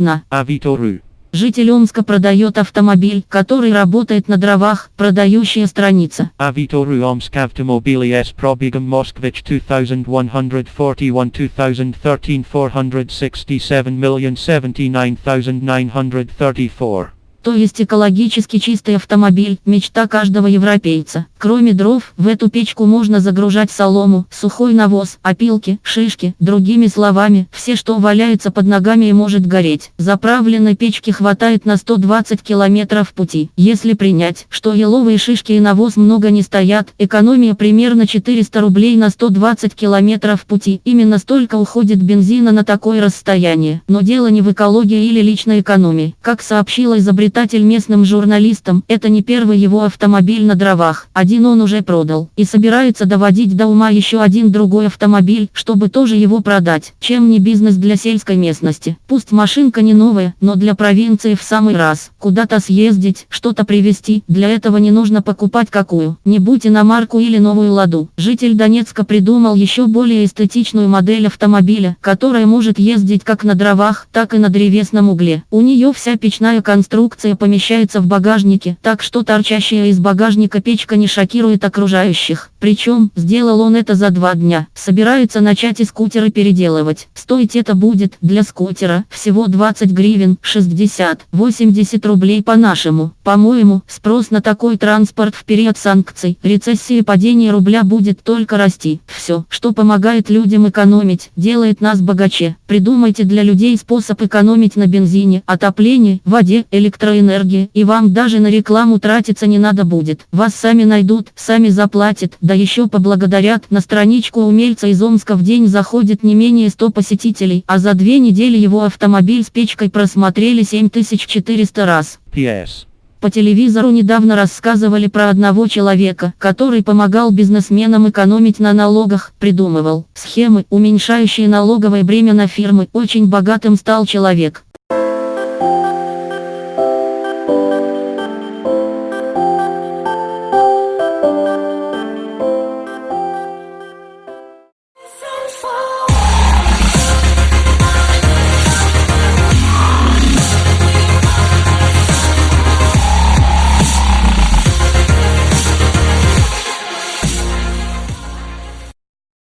на. Авито.ру. Житель Омска продает автомобиль, который работает на дровах, продающая страница. Авито.ру Omsk Автомобили с пробегом Москвич 2141 2013 467 79934. То есть экологически чистый автомобиль – мечта каждого европейца. Кроме дров, в эту печку можно загружать солому, сухой навоз, опилки, шишки, другими словами, все что валяется под ногами и может гореть. Заправленной печки хватает на 120 километров пути. Если принять, что еловые шишки и навоз много не стоят, экономия примерно 400 рублей на 120 километров пути. Именно столько уходит бензина на такое расстояние. Но дело не в экологии или личной экономии. Как сообщила изобретатель местным журналистам, это не первый его автомобиль на дровах. Он уже продал. И собирается доводить до ума еще один другой автомобиль, чтобы тоже его продать. Чем не бизнес для сельской местности. Пусть машинка не новая, но для провинции в самый раз. Куда-то съездить, что-то привезти, для этого не нужно покупать какую. Не будь иномарку или новую ладу. Житель Донецка придумал еще более эстетичную модель автомобиля, которая может ездить как на дровах, так и на древесном угле. У нее вся печная конструкция помещается в багажнике, так что торчащая из багажника печка не шокирует окружающих. Причем, сделал он это за два дня. Собирается начать и скутеры переделывать. Стоить это будет, для скутера, всего 20 гривен, 60-80 рублей по-нашему. По-моему, спрос на такой транспорт в период санкций, рецессии и падения рубля будет только расти. Все, что помогает людям экономить, делает нас богаче. Придумайте для людей способ экономить на бензине, отоплении, воде, электроэнергии, и вам даже на рекламу тратиться не надо будет. Вас сами найдут, сами заплатят, да еще поблагодарят. На страничку умельца из Омска в день заходит не менее 100 посетителей, а за две недели его автомобиль с печкой просмотрели 7400 раз. P.S. По телевизору недавно рассказывали про одного человека, который помогал бизнесменам экономить на налогах, придумывал схемы, уменьшающие налоговое бремя на фирмы. Очень богатым стал человек,